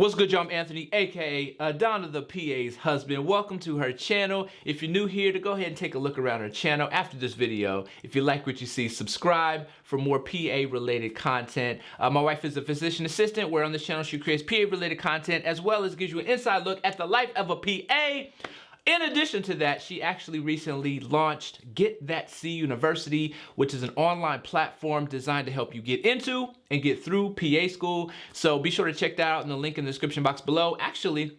What's good, y'all? I'm Anthony, aka uh, Adana the PA's husband. Welcome to her channel. If you're new here, to go ahead and take a look around her channel after this video. If you like what you see, subscribe for more PA related content. Uh, my wife is a physician assistant, where on this channel she creates PA related content as well as gives you an inside look at the life of a PA. In addition to that, she actually recently launched Get That C University, which is an online platform designed to help you get into and get through PA school. So be sure to check that out in the link in the description box below. Actually,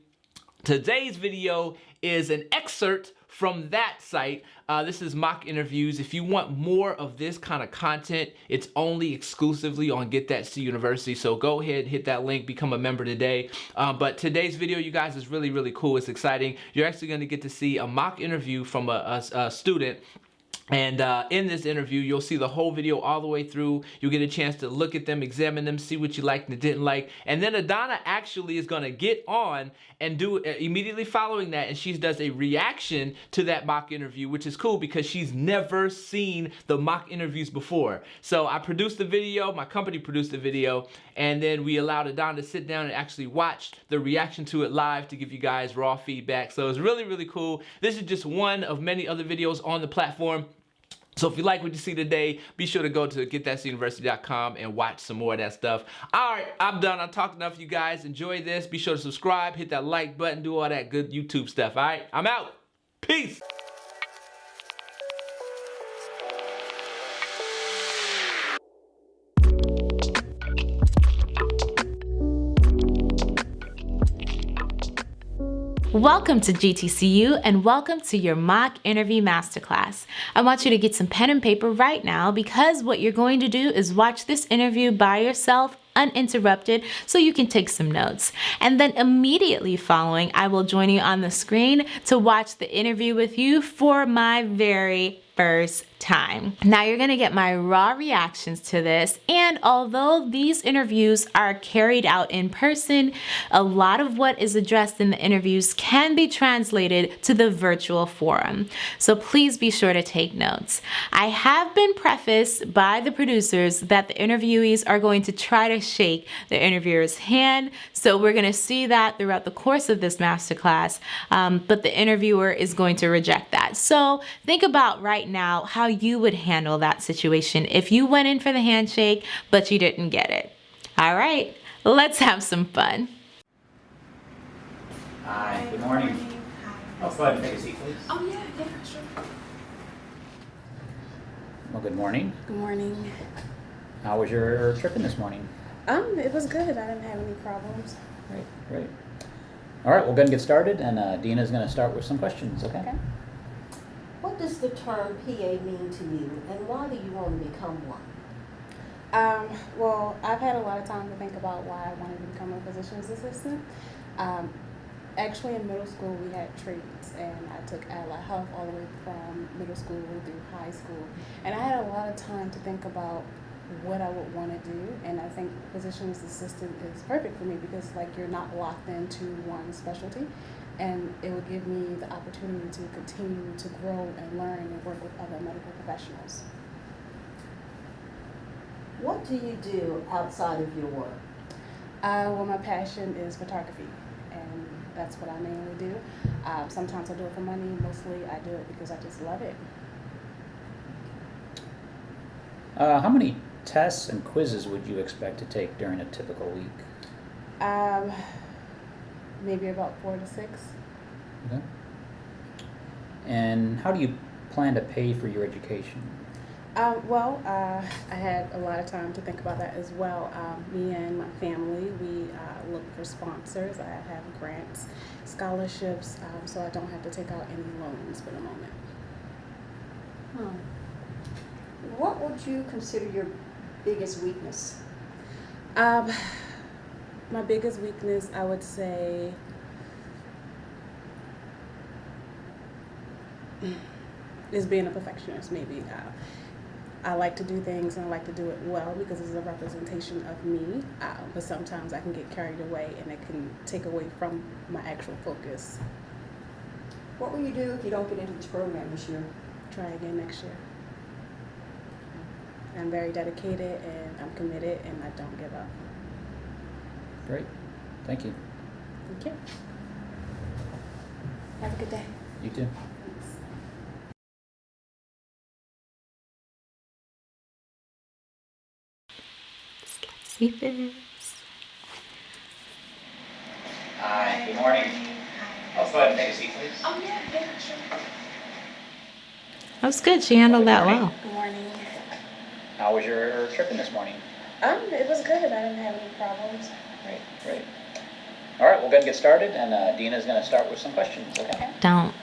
today's video is an excerpt from that site. Uh, this is mock interviews. If you want more of this kind of content, it's only exclusively on Get That C University. So go ahead, hit that link, become a member today. Uh, but today's video, you guys, is really, really cool. It's exciting. You're actually going to get to see a mock interview from a, a, a student and uh, in this interview, you'll see the whole video all the way through. You'll get a chance to look at them, examine them, see what you liked and didn't like. And then Adana actually is going to get on and do uh, immediately following that. And she does a reaction to that mock interview, which is cool because she's never seen the mock interviews before. So I produced the video, my company produced the video, and then we allowed Adana to sit down and actually watch the reaction to it live to give you guys raw feedback. So it's really, really cool. This is just one of many other videos on the platform. So if you like what you see today, be sure to go to getthatuniversity.com and watch some more of that stuff. All right, I'm done. I talked enough, you guys. Enjoy this. Be sure to subscribe, hit that like button, do all that good YouTube stuff. All right, I'm out. Peace. Welcome to GTCU and welcome to your mock interview masterclass. I want you to get some pen and paper right now because what you're going to do is watch this interview by yourself uninterrupted so you can take some notes. And then immediately following, I will join you on the screen to watch the interview with you for my very first time. Now you're gonna get my raw reactions to this and although these interviews are carried out in person, a lot of what is addressed in the interviews can be translated to the virtual forum. So please be sure to take notes. I have been prefaced by the producers that the interviewees are going to try to shake the interviewer's hand. So we're gonna see that throughout the course of this masterclass, um, but the interviewer is going to reject that. So think about right now how you would handle that situation if you went in for the handshake, but you didn't get it. All right, let's have some fun. Hi, good morning. Oh, go ahead and take a seat, please. Oh, yeah, yeah, sure. Well, good morning. Good morning. How was your tripping this morning? Um, it was good. I didn't have any problems. Great, great. All right, we'll go ahead and get started, and uh, Dina's going to start with some questions, okay? Okay. What does the term PA mean to you, and why do you want to become one? Um, well, I've had a lot of time to think about why I wanted to become a physician's assistant. Um, actually, in middle school, we had trades, and I took allied health all the way from middle school through high school. And I had a lot of time to think about what I would want to do, and I think physician's assistant is perfect for me because, like, you're not locked into one specialty and it will give me the opportunity to continue to grow and learn and work with other medical professionals. What do you do outside of your work? Uh, well, my passion is photography, and that's what I mainly do. Uh, sometimes I do it for money. Mostly, I do it because I just love it. Uh, how many tests and quizzes would you expect to take during a typical week? Um, maybe about four to six. Okay. And how do you plan to pay for your education? Um, well, uh, I had a lot of time to think about that as well. Um, me and my family, we uh, look for sponsors. I have grants, scholarships, um, so I don't have to take out any loans for the moment. Hmm. What would you consider your biggest weakness? Um, my biggest weakness, I would say, is being a perfectionist. Maybe uh, I like to do things and I like to do it well because it's a representation of me. Uh, but sometimes I can get carried away and it can take away from my actual focus. What will you do if you don't get into this program this year? Try again next year. I'm very dedicated and I'm committed and I don't give up. Great. Thank you. Thank you. Have a good day. You too. See. Hi, good morning. I'll go ahead and take a seat, please. Oh, yeah, yeah, sure. That was good. She handled that well. Good morning. How was your trip in this morning? Um, it was good. I didn't have any problems. Great, great. All right, we'll go ahead and get started, and uh, Dina's going to start with some questions, okay? Don't.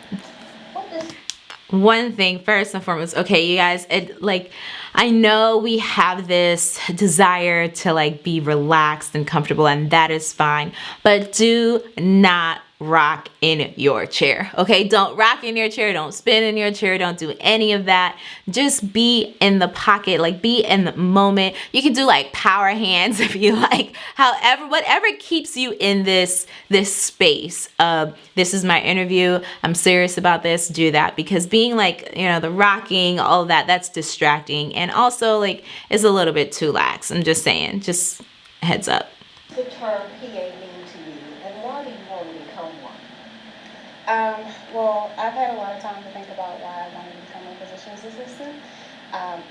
One thing first and foremost okay you guys it like i know we have this desire to like be relaxed and comfortable and that is fine but do not rock in your chair okay? Don't rock in your chair don't spin in your chair don't do any of that. Just be in the pocket like be in the moment. You can do like power hands if you like. However whatever keeps you in this this space of this is my interview. I'm serious about this. Do that because being like you know the rocking all that that's distracting. And also like is a little bit too lax. I'm just saying. Just heads up. The term mean to you, and why do you want to become one? Um, well, I've had a lot of time to think about why I wanted to become a physician's assistant. Um,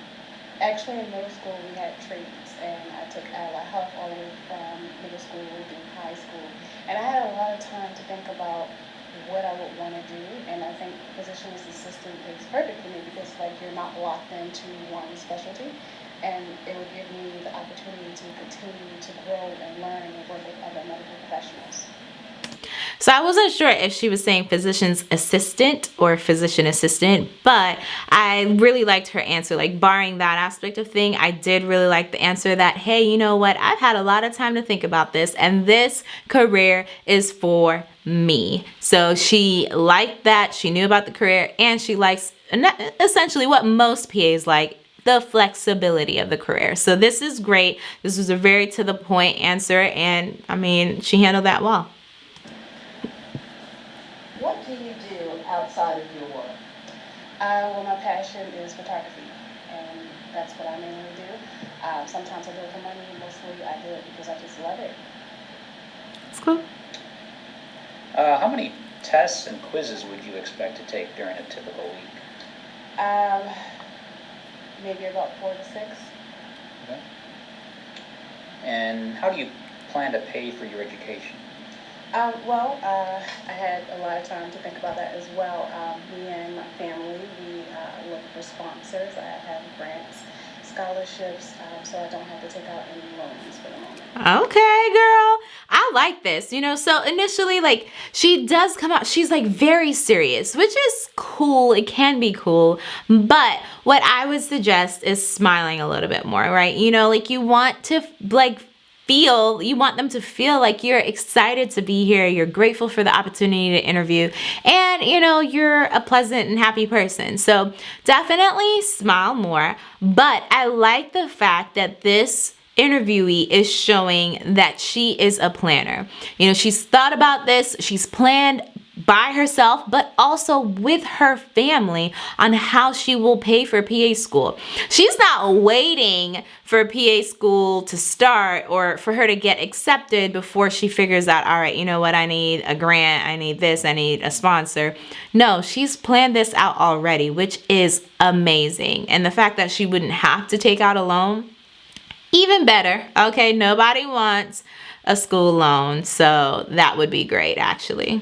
actually, in middle school, we had traits, and I took allied health all the way from middle school through high school. And I had a lot of time to think about what I would want to do, and I think physician's assistant is perfect for me because, like, you're not locked into one specialty, and it would give me the opportunity to continue to grow and learn and work with other medical professionals. So I wasn't sure if she was saying physician's assistant or physician assistant, but I really liked her answer. Like barring that aspect of thing, I did really like the answer that, hey, you know what? I've had a lot of time to think about this and this career is for me. So she liked that. She knew about the career and she likes essentially what most PAs like the flexibility of the career. So this is great. This was a very to the point answer and I mean, she handled that well. What do you do outside of your work? Uh, well, my passion is photography, and that's what I mainly do. Uh, sometimes I do it for money, mostly I do it because I just love it. It's cool. Uh, how many tests and quizzes would you expect to take during a typical week? Um, maybe about four to six. Okay. And how do you plan to pay for your education? Um, well, uh, I had a lot of time to think about that as well. Um, me and my family, we uh, look for sponsors. I have grants, scholarships, um, so I don't have to take out any loans for the moment. Okay, girl. I like this. You know, so initially, like, she does come out, she's like very serious, which is cool. It can be cool. But what I would suggest is smiling a little bit more, right? You know, like, you want to, like, feel you want them to feel like you're excited to be here. You're grateful for the opportunity to interview. And you know you're a pleasant and happy person. So definitely smile more. But i like the fact that this interviewee is showing that she is a planner. You know she's thought about this. She's planned by herself, but also with her family on how she will pay for PA school. She's not waiting for PA school to start or for her to get accepted before she figures out, all right, you know what, I need a grant, I need this, I need a sponsor. No, she's planned this out already, which is amazing. And the fact that she wouldn't have to take out a loan, even better. Okay, nobody wants a school loan, so that would be great actually.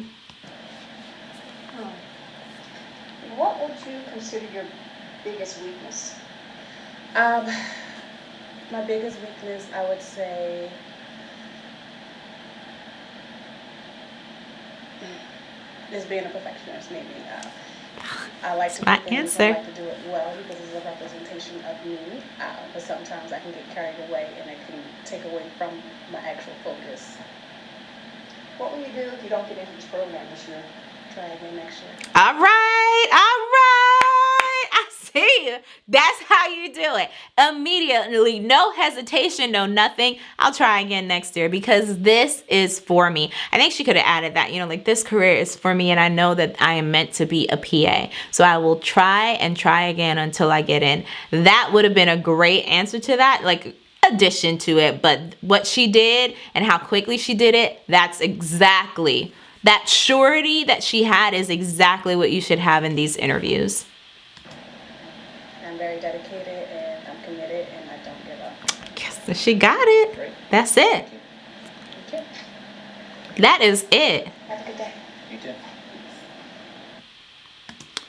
What would you consider your biggest weakness? Um, my biggest weakness, I would say, is being a perfectionist. Maybe uh, I like to do My things. answer. I like to do it well because it's a representation of me. Uh, but sometimes I can get carried away, and it can take away from my actual focus. What will you do if you don't get into this program this year? Try again next year. All right, all That's how you do it. Immediately, no hesitation, no nothing. I'll try again next year because this is for me. I think she could have added that, you know, like this career is for me and I know that I am meant to be a PA. So I will try and try again until I get in. That would have been a great answer to that. Like addition to it, but what she did and how quickly she did it, that's exactly that surety that she had is exactly what you should have in these interviews. I'm very dedicated and I'm committed and I don't give up. Yes, she got it. Great. That's it. Thank you. Okay. That is it. Have a good day. You too.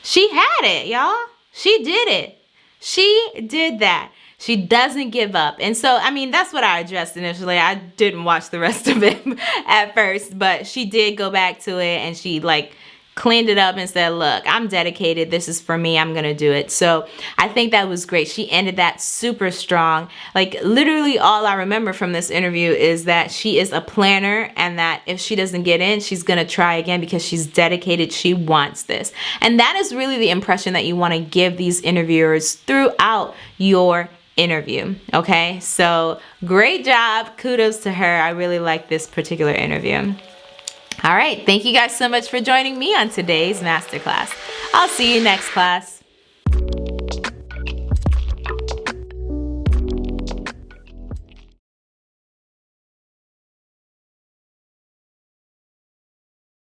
She had it, y'all. She did it. She did that. She doesn't give up. And so, I mean, that's what I addressed initially. I didn't watch the rest of it at first, but she did go back to it and she like cleaned it up and said, look, I'm dedicated. This is for me. I'm going to do it. So I think that was great. She ended that super strong. Like literally all I remember from this interview is that she is a planner and that if she doesn't get in, she's going to try again because she's dedicated. She wants this. And that is really the impression that you want to give these interviewers throughout your interview. Okay. So great job. Kudos to her. I really like this particular interview. All right. Thank you guys so much for joining me on today's masterclass. I'll see you next class.